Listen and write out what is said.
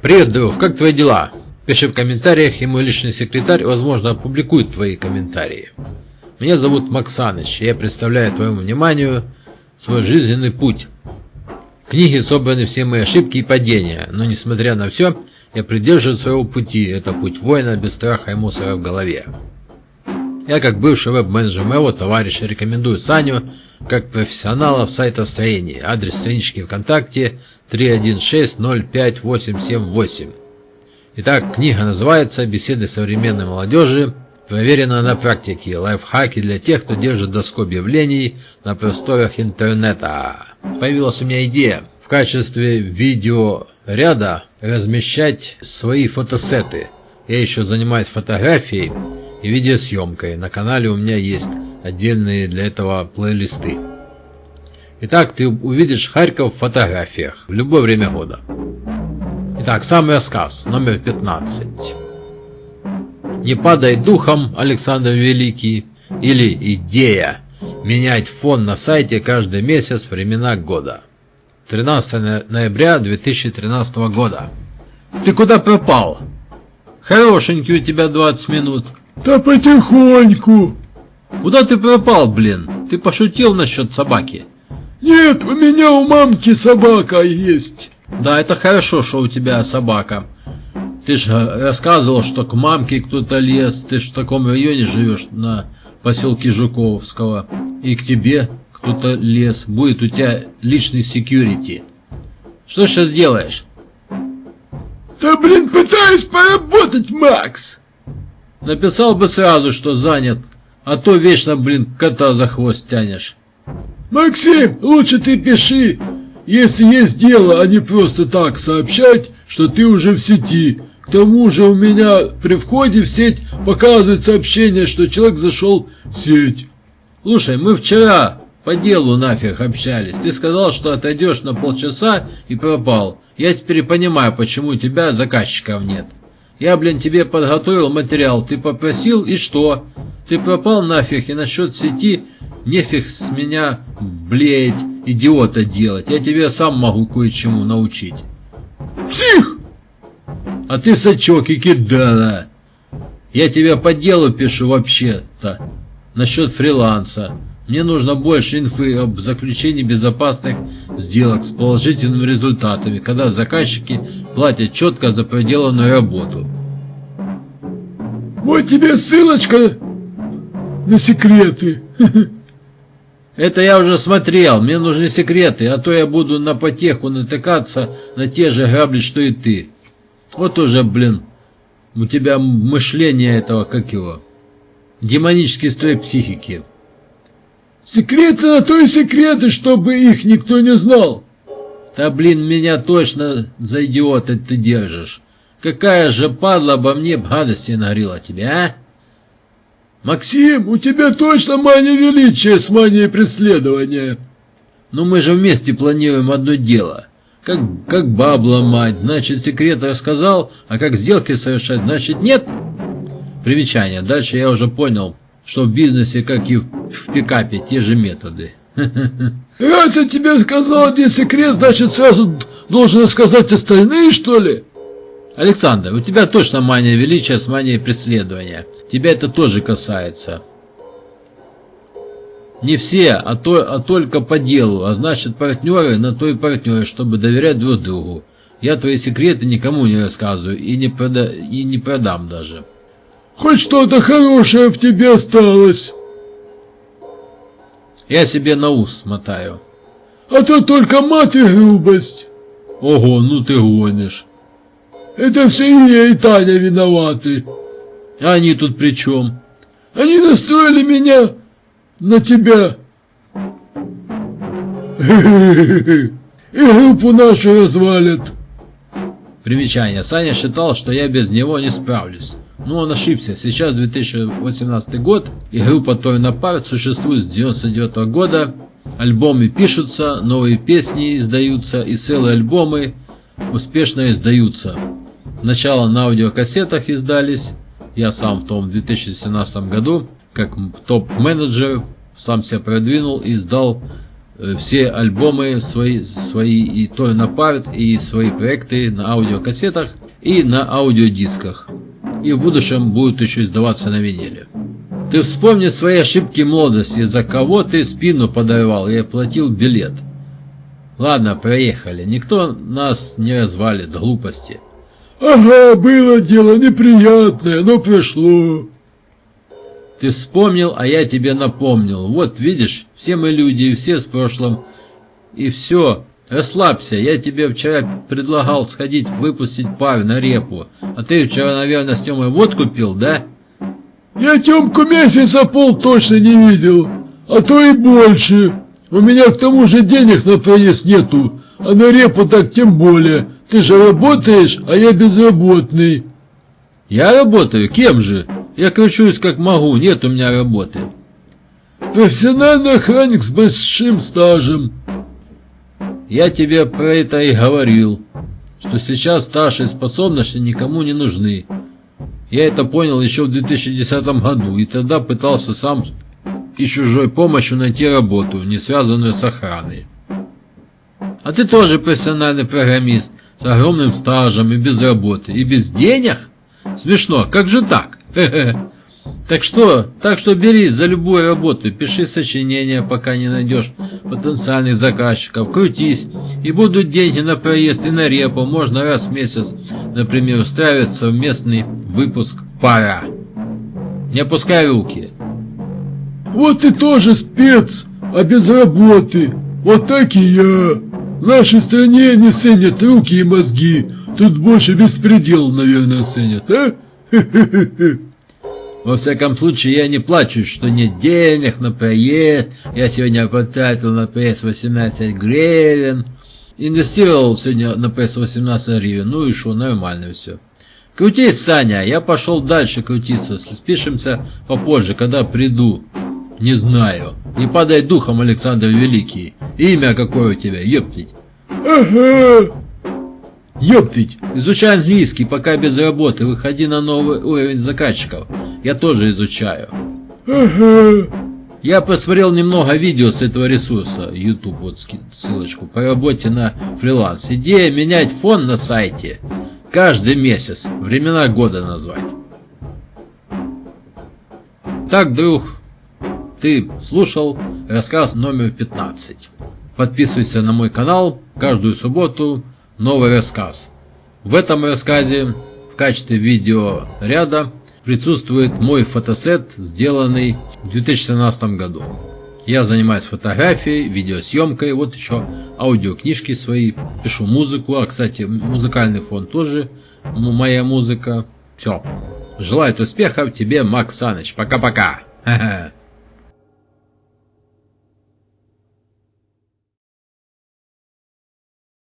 Привет, друг, как твои дела? Пиши в комментариях, и мой личный секретарь, возможно, опубликует твои комментарии. Меня зовут Максаныч, и я представляю твоему вниманию свой жизненный путь. В книге собраны все мои ошибки и падения, но несмотря на все, я придерживаюсь своего пути, это путь воина без страха и мусора в голове. Я как бывший веб-менеджер моего товарища рекомендую Саню как профессионала в сайтостроении. Адрес странички ВКонтакте 316-05878. Итак, книга называется «Беседы современной молодежи. Проверено на практике. Лайфхаки для тех, кто держит доску объявлений на просторах интернета». Появилась у меня идея в качестве видеоряда размещать свои фотосеты. Я еще занимаюсь фотографией и видеосъемкой. На канале у меня есть отдельные для этого плейлисты. Итак, ты увидишь Харьков в фотографиях в любое время года. Итак, самый рассказ, номер 15. «Не падай духом, Александр Великий» или «Идея» менять фон на сайте каждый месяц времена года. 13 ноября 2013 года. Ты куда пропал? Хорошенький у тебя 20 минут. Да потихоньку. Куда ты пропал, блин? Ты пошутил насчет собаки? Нет, у меня у мамки собака есть. Да, это хорошо, что у тебя собака. Ты же рассказывал, что к мамке кто-то лез. Ты же в таком районе живешь, на поселке Жуковского. И к тебе кто-то лез. Будет у тебя личный секьюрити. Что сейчас делаешь? Да блин, пытаюсь поработать, Макс. Написал бы сразу, что занят, а то вечно, блин, кота за хвост тянешь. Максим, лучше ты пиши, если есть дело, а не просто так сообщать, что ты уже в сети. К тому же у меня при входе в сеть показывает сообщение, что человек зашел в сеть. Слушай, мы вчера по делу нафиг общались. Ты сказал, что отойдешь на полчаса и пропал. Я теперь понимаю, почему у тебя заказчиков нет. Я, блин, тебе подготовил материал, ты попросил, и что? Ты пропал нафиг, и насчет сети нефиг с меня, блеять, идиота делать. Я тебе сам могу кое-чему научить. Псих! А ты сачок и кидала. Я тебя по делу пишу вообще-то. Насчет фриланса. Мне нужно больше инфы об заключении безопасных сделок с положительными результатами, когда заказчики платят четко за проделанную работу. Вот тебе ссылочка на секреты. Это я уже смотрел, мне нужны секреты, а то я буду на потеху натыкаться на те же грабли, что и ты. Вот уже, блин, у тебя мышление этого, как его, демонический строй психики. Секреты на то и секреты, чтобы их никто не знал. Да блин, меня точно за идиота ты держишь. Какая же падла обо мне гадости нагрела тебе, а? Максим, у тебя точно мания величия с манией преследования. Ну мы же вместе планируем одно дело. Как, как баб ломать, значит секрет рассказал, а как сделки совершать, значит нет. Примечание, дальше я уже понял, что в бизнесе, как и в пикапе, те же методы. Я тебе сказал один секрет, значит сразу должен сказать остальные, что ли? Александр, у тебя точно мания величия с манией преследования. Тебя это тоже касается. Не все, а, то, а только по делу, а значит партнеры на то и партнеры, чтобы доверять друг другу. Я твои секреты никому не рассказываю и не, прода и не продам даже. Хоть что-то хорошее в тебе осталось. Я себе на ус мотаю. А то только мать и грубость. Ого, ну ты гонишь. Это все и я, и Таня виноваты. А они тут при чем? Они настроили меня на тебя. И группу нашу развалят. Примечание. Саня считал, что я без него не справлюсь. Но он ошибся. Сейчас 2018 год, и группа Той Напарт существует с 99 -го года. Альбомы пишутся, новые песни издаются, и целые альбомы успешно издаются. Сначала на аудиокассетах издались, я сам в том 2017 году, как топ-менеджер, сам себя продвинул и издал э, все альбомы свои, свои и то на парт, и свои проекты на аудиокассетах и на аудиодисках. И в будущем будут еще издаваться на виниле. Ты вспомни свои ошибки молодости, за кого ты спину подорвал и оплатил билет. Ладно, проехали. Никто нас не развалит, глупости. Ага, было дело неприятное, но прошло. Ты вспомнил, а я тебе напомнил. Вот, видишь, все мы люди, и все с прошлым. И все, расслабься. Я тебе вчера предлагал сходить выпустить пар на репу. А ты вчера, наверное, с Тёмой водку пил, да? Я Тёмку месяца пол точно не видел, а то и больше. У меня к тому же денег на проезд нету, а на репу так тем более. Ты же работаешь, а я безработный. Я работаю? Кем же? Я кручусь как могу, нет у меня работы. Профессиональный охранник с большим стажем. Я тебе про это и говорил, что сейчас стаж и способности никому не нужны. Я это понял еще в 2010 году, и тогда пытался сам и чужой помощью найти работу, не связанную с охраной. А ты тоже профессиональный программист, с огромным стажем и без работы, и без денег? Смешно, как же так? Так что, так что бери за любую работу, пиши сочинения, пока не найдешь потенциальных заказчиков, крутись, и будут деньги на проезд и на репу, можно раз в месяц, например, устраивать совместный выпуск пара. Не опускай руки. Вот ты тоже спец, а без работы. Вот так и я. В нашей стране не ценят руки и мозги. Тут больше беспредел, наверное, ценят, а? Во всяком случае, я не плачу, что нет денег на проезд. Я сегодня потратил на проезд 18 гривен. Инвестировал сегодня на проезд 18 гривен. Ну и что, нормально все. Крутись, Саня, я пошел дальше крутиться. Спишемся попозже, когда приду. Не знаю. Не падай духом, Александр Великий. Имя какое у тебя, ептить? Ага. Изучай английский, пока без работы, выходи на новый уровень заказчиков. Я тоже изучаю. Я посмотрел немного видео с этого ресурса, YouTube, вот ссылочку, по работе на фриланс. Идея менять фон на сайте каждый месяц, времена года назвать. Так, друг, ты слушал рассказ номер 15. Подписывайся на мой канал, каждую субботу новый рассказ. В этом рассказе в качестве видеоряда присутствует мой фотосет, сделанный в 2017 году. Я занимаюсь фотографией, видеосъемкой, вот еще аудиокнижки свои, пишу музыку, а кстати музыкальный фон тоже моя музыка. Все. Желаю успехов тебе, Макс Саныч. Пока-пока.